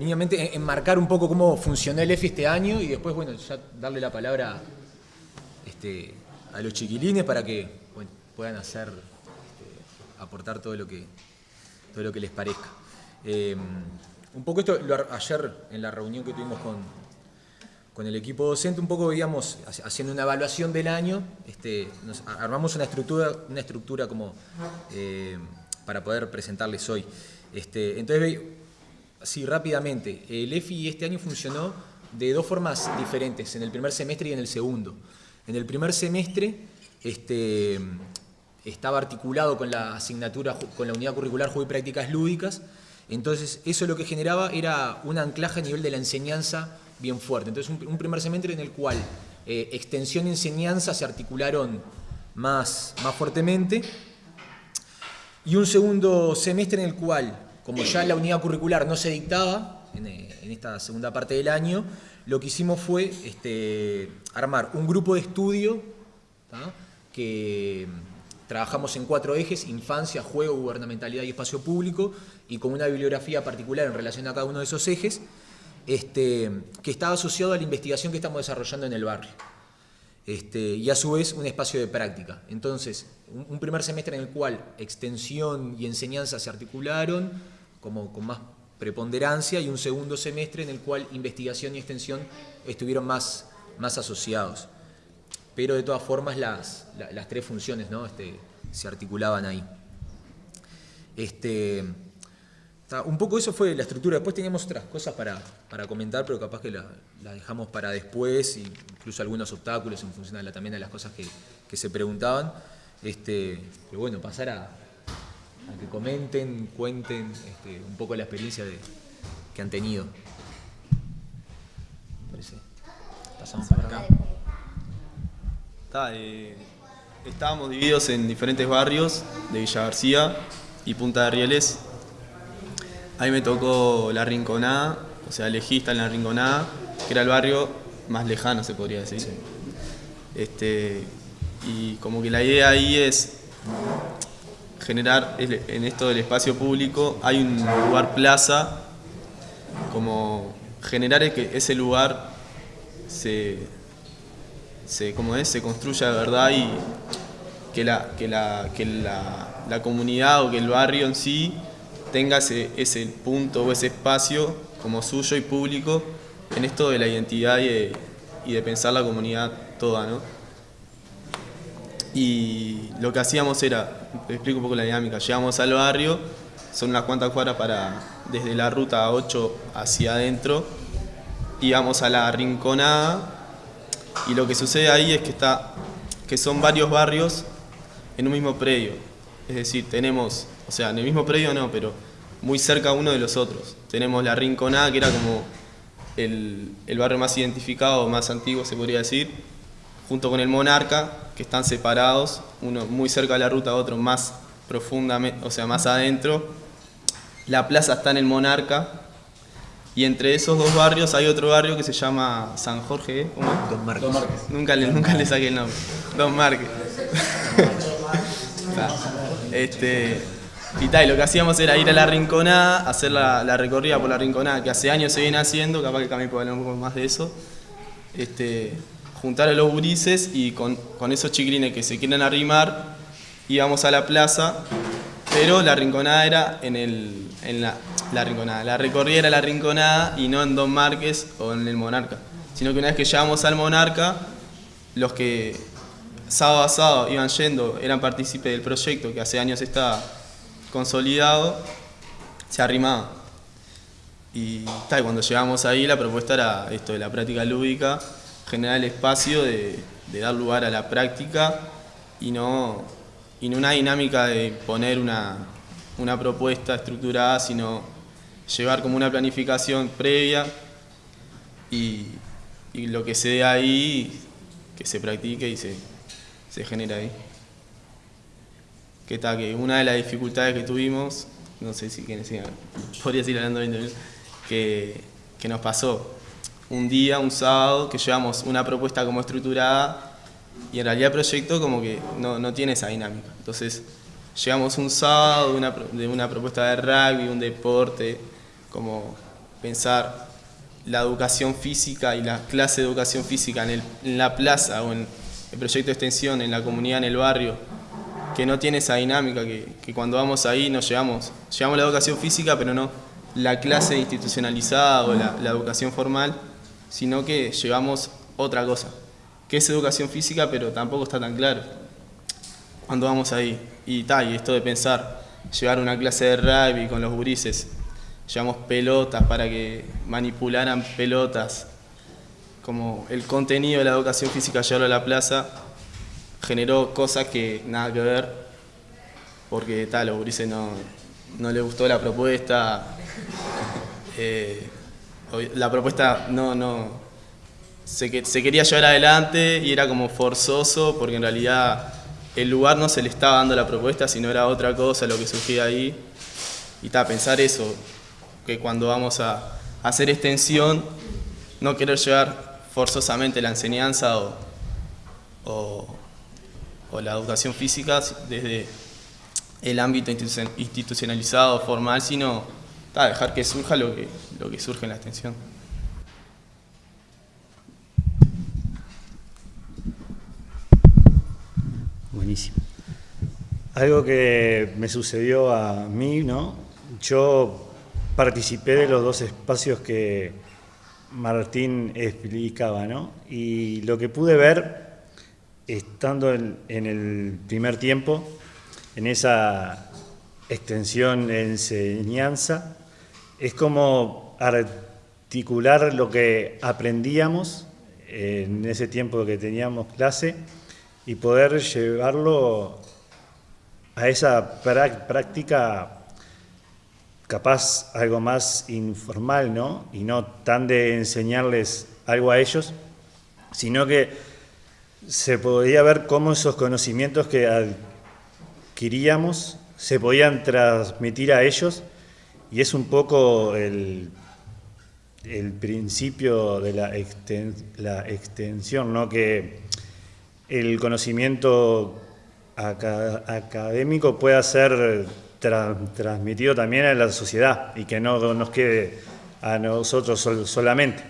mínimamente enmarcar un poco cómo funcionó el EFI este año y después, bueno, ya darle la palabra este, a los chiquilines para que puedan hacer, este, aportar todo lo que, todo lo que les parezca. Eh, un poco esto, ayer en la reunión que tuvimos con, con el equipo docente, un poco veíamos, haciendo una evaluación del año, este, armamos una estructura, una estructura como eh, para poder presentarles hoy. Este, entonces, así rápidamente, el EFI este año funcionó de dos formas diferentes, en el primer semestre y en el segundo. En el primer semestre este, estaba articulado con la asignatura, con la unidad curricular Juego y Prácticas Lúdicas, entonces eso lo que generaba era un anclaje a nivel de la enseñanza bien fuerte. Entonces un, primer semestre en el cual eh, extensión y enseñanza se articularon más, más fuertemente y un segundo semestre en el cual, como ya la unidad curricular no se dictaba en, eh, esta segunda parte del año, lo que hicimos fue este, armar un grupo de estudio que trabajamos en cuatro ejes, infancia, juego, gubernamentalidad y espacio público, y con una bibliografía particular en relación a cada uno de esos ejes, este, que estaba asociado a la investigación que estamos desarrollando en el barrio. Este, y a su vez un espacio de práctica. Entonces, un, primer semestre en el cual extensión y enseñanza se articularon como con más preponderancia y un segundo semestre en el cual investigación y extensión estuvieron más, más asociados. Pero de todas formas las, las, tres funciones ¿no? este, se articulaban ahí. Este, un poco eso fue la estructura. Después teníamos otras cosas para, para comentar, pero capaz que las la dejamos para después, incluso algunos obstáculos en función de también de las cosas que, que se preguntaban. Este, pero bueno, pasar a, a que comenten, cuenten este, un poco la experiencia de, que han tenido. Parece. Pasamos para acá. Eh, estábamos divididos en diferentes barrios de Villa García y Punta de Rieles Ahí me tocó La Rinconada, o sea, elegí estar en La Rinconada, que era el barrio más lejano, se podría decir. Este, y como que la idea ahí es generar, en esto del espacio público, hay un lugar plaza, como generar que ese lugar se, se, como es, se construya de verdad y que, la, que, la, que la, la comunidad o que el barrio en sí tenga ese, ese, punto o ese espacio como suyo y público en esto de la identidad y de, pensar la comunidad toda, ¿no? Y lo que hacíamos era, te explico un poco la dinámica, llegamos al barrio, son unas cuantas cuadras para, desde la ruta 8 hacia adentro, íbamos a la Rinconada, y lo que sucede ahí es que, está, que son varios barrios en un mismo predio, es decir, tenemos o sea, en el mismo predio no, pero muy cerca uno de los otros. Tenemos la Rinconada, que era como el, barrio más identificado, más antiguo se podría decir, junto con el Monarca, que están separados, uno muy cerca de la ruta, otro más profundamente, o sea, más adentro. La plaza está en el Monarca, y entre esos dos barrios hay otro barrio que se llama San Jorge, ¿eh? ¿cómo Don Márquez. Nunca, le, nunca le saqué el nombre. Don Márquez. este, y tal, lo que hacíamos era ir a la Rinconada, hacer la, recorrida por la Rinconada, que hace años se viene haciendo, capaz que también puedo hablar un poco más de eso. Este, juntar a los gurises y con, esos chiquilines que se quieren arrimar, íbamos a la plaza, pero la Rinconada era en, el, en la, la Rinconada. La recorrida era la Rinconada y no en Don Márquez o en el Monarca. Sino que una vez que llegamos al Monarca, los que sábado a sábado iban yendo, eran partícipes del proyecto que hace años está consolidado, se arrimaba. Y tal, cuando llegamos ahí la propuesta era esto de la práctica lúdica, generar el espacio de, dar lugar a la práctica y no, y una dinámica de poner una, propuesta estructurada, sino llevar como una planificación previa y, lo que se dé ahí, que se practique y se, se ahí. Que está, que una de las dificultades que tuvimos, no sé si podría seguir hablando 20 minutos, que, que nos pasó un día, un sábado, que llevamos una propuesta como estructurada y en realidad el proyecto como que no, no tiene esa dinámica. Entonces llegamos un sábado de una, de una propuesta de rugby, un deporte, como pensar la educación física y la clase de educación física en, la plaza o en el proyecto de extensión, en la comunidad, en el barrio, que no tiene esa dinámica, que, cuando vamos ahí nos llevamos, llevamos la educación física, pero no la clase institucionalizada o la, educación formal, sino que llevamos otra cosa, que es educación física, pero tampoco está tan claro cuando vamos ahí. Y tal, y esto de pensar, llevar una clase de rugby con los gurises, llevamos pelotas para que manipularan pelotas, como el contenido de la educación física llevarlo a la plaza, generó cosas que nada que ver, porque tal, los gurises no, no les gustó la propuesta, eh, la propuesta no, no se, se quería llevar adelante y era como forzoso, porque en realidad el lugar no se le estaba dando la propuesta, sino era otra cosa lo que surgía ahí. Y está, pensar eso, que cuando vamos a hacer extensión, no querer llevar forzosamente la enseñanza o, la educación física desde el ámbito institucionalizado, formal, sino dejar que surja lo que, lo que surge en la extensión. Buenísimo. Algo que me sucedió a mí, ¿no? Yo participé de los dos espacios que Martín explicaba, ¿no? Y lo que pude ver, estando en, el primer tiempo, en esa extensión de enseñanza, es como articular lo que aprendíamos en ese tiempo que teníamos clase y poder llevarlo a esa práctica capaz algo más informal, ¿no? Y no tan de enseñarles algo a ellos, sino que se podía ver cómo esos conocimientos que adquiríamos se podían transmitir a ellos y es un poco el, el principio de la, la extensión, ¿no? Que el conocimiento académico pueda ser transmitido también a la sociedad y que no nos quede a nosotros solamente.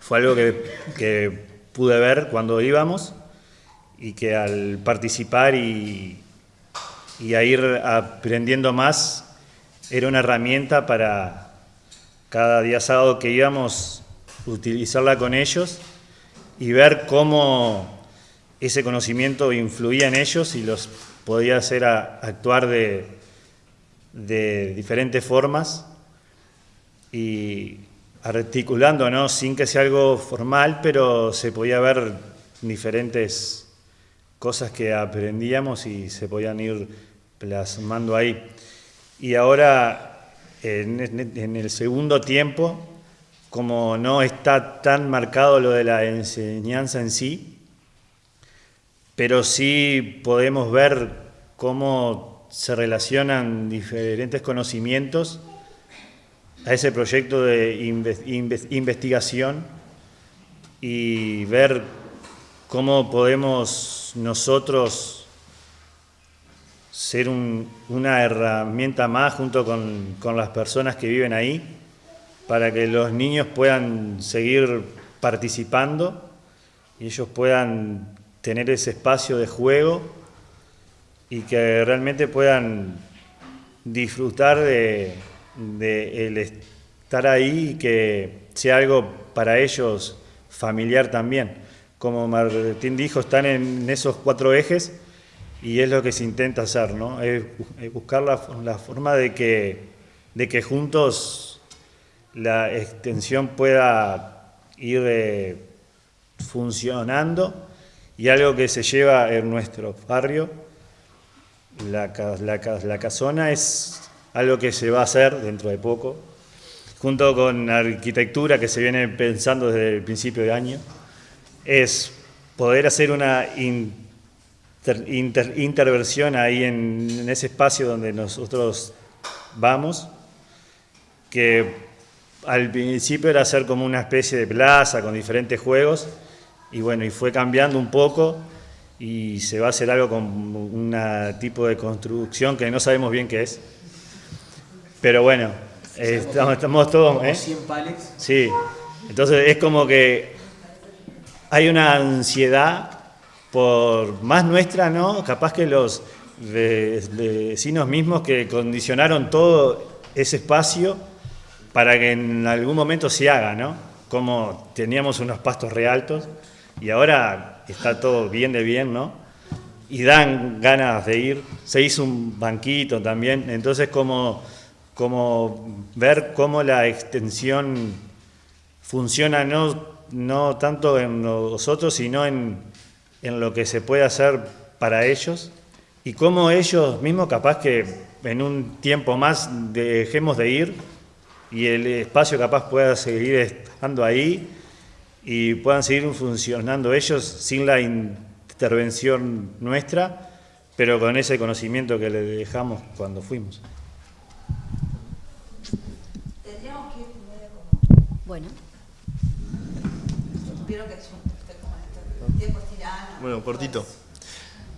Fue algo que, pude ver cuando íbamos y que al participar y, y a ir aprendiendo más era una herramienta para cada día sábado que íbamos utilizarla con ellos y ver cómo ese conocimiento influía en ellos y los podía hacer actuar de, diferentes formas y articulando, ¿no? sin que sea algo formal, pero se podía ver diferentes cosas que aprendíamos y se podían ir plasmando ahí. Y ahora, en el segundo tiempo, como no está tan marcado lo de la enseñanza en sí, pero sí podemos ver cómo se relacionan diferentes conocimientos a ese proyecto de investigación y ver cómo podemos nosotros ser una herramienta más junto con, con las personas que viven ahí para que los niños puedan seguir participando y ellos puedan tener ese espacio de juego y que realmente puedan disfrutar de, el estar ahí y que sea algo para ellos familiar también. Como Martín dijo, están en esos cuatro ejes y es lo que se intenta hacer, ¿no? Es, buscar la, forma de que, de que juntos la extensión pueda ir eh, funcionando y algo que se lleva en nuestro barrio, la, la, casona, es algo que se va a hacer dentro de poco, junto con arquitectura que se viene pensando desde el principio de año, es poder hacer una interversión ahí en, en, ese espacio donde nosotros vamos, que al principio era hacer como una especie de plaza con diferentes juegos, y bueno, y fue cambiando un poco y se va a hacer algo con un tipo de construcción que no sabemos bien qué es. Pero bueno, estamos, estamos todos... ¿eh? 100 palets. Sí, entonces es como que hay una ansiedad por más nuestra, ¿no? Capaz que los vecinos mismos que condicionaron todo ese espacio para que en algún momento se haga, ¿no? Como teníamos unos pastos realtos y ahora está todo bien de bien, ¿no? Y dan ganas de ir. Se hizo un banquito también, entonces como, como ver cómo la extensión funciona no, no tanto en nosotros, sino en, en lo que se puede hacer para ellos y cómo ellos mismos capaz que en un tiempo más dejemos de ir y el espacio capaz pueda seguir estando ahí y puedan seguir funcionando ellos sin la intervención nuestra, pero con ese conocimiento que le dejamos cuando fuimos. Tendríamos que ir Bueno. Vieron que es un tiempo tirano. Bueno, cortito.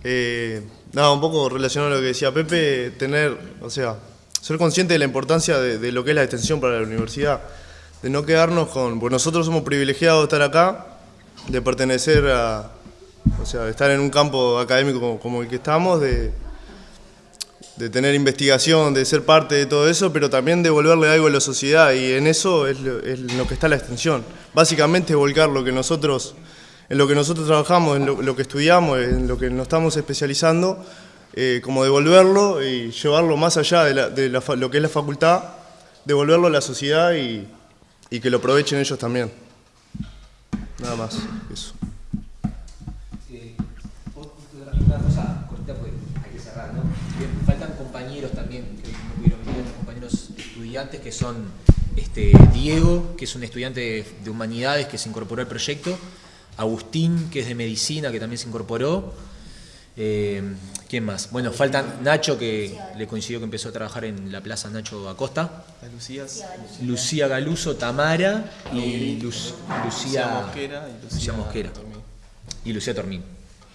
Eh, nada, un poco relacionado a lo que decía Pepe, tener, o sea, ser consciente de la importancia de, lo que es la extensión para la universidad, de no quedarnos con, pues nosotros somos privilegiados de estar acá, de pertenecer a, o sea, de estar en un campo académico como, el que estamos, de, tener investigación, de ser parte de todo eso, pero también de devolverle algo a la sociedad y en eso es lo, es lo que está la extensión. Básicamente volcar lo que nosotros en lo que nosotros trabajamos, en lo, que estudiamos, en lo que nos estamos especializando, eh, como devolverlo y llevarlo más allá de, lo que es la facultad, devolverlo a la sociedad y, que lo aprovechen ellos también. Nada más, eso. Eh, una cosa cortita porque hay que cerrar, ¿no? faltan compañeros también, que no pudieron venir, compañeros estudiantes que son este, Diego, que es un estudiante de humanidades que se incorporó al proyecto, Agustín, que es de medicina, que también se incorporó. Eh, ¿Quién más? Bueno, faltan Nacho, que le coincidió que empezó a trabajar en la Plaza Nacho Acosta. Lucía. Lucía Galuso, Tamara y Lucía, Mosquera. Y Lucía, Mosquera. Y Lucía Tormín.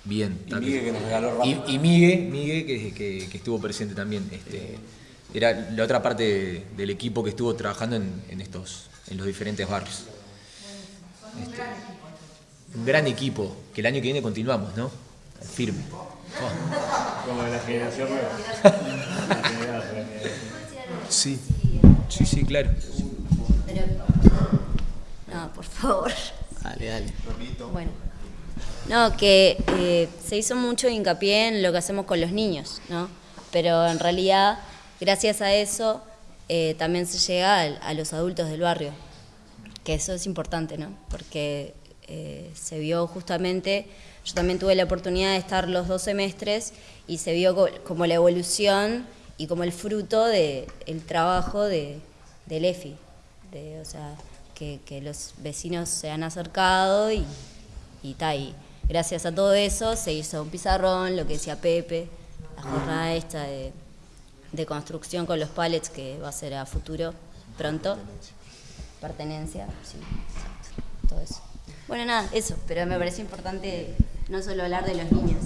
Bien. Y Migue que nos regaló Y, Migue, que, estuvo presente también. Este, era la otra parte del equipo que estuvo trabajando en, estos, en los diferentes barrios. Este, un gran equipo, que el año que viene continuamos, ¿no? Firme. Como la generación nueva. sí, sí, sí, claro. No, por favor. Dale, dale. Bueno. No, que eh, se hizo mucho hincapié en lo que hacemos con los niños, ¿no? Pero en realidad, gracias a eso, eh, también se llega a, a los adultos del barrio. Que eso es importante, ¿no? Porque eh, se vio justamente, yo también tuve la oportunidad de estar los dos semestres y se vio como la evolución y como el fruto del trabajo de, del EFI, de, o sea, que, los vecinos se han acercado y, y, y gracias a todo eso se hizo un pizarrón, lo que decía Pepe, la jornada esta de, de construcción con los pallets que va a ser a futuro pronto. Pertenencia, sí. Bueno, nada, eso, pero me parece importante no solo hablar de los niños.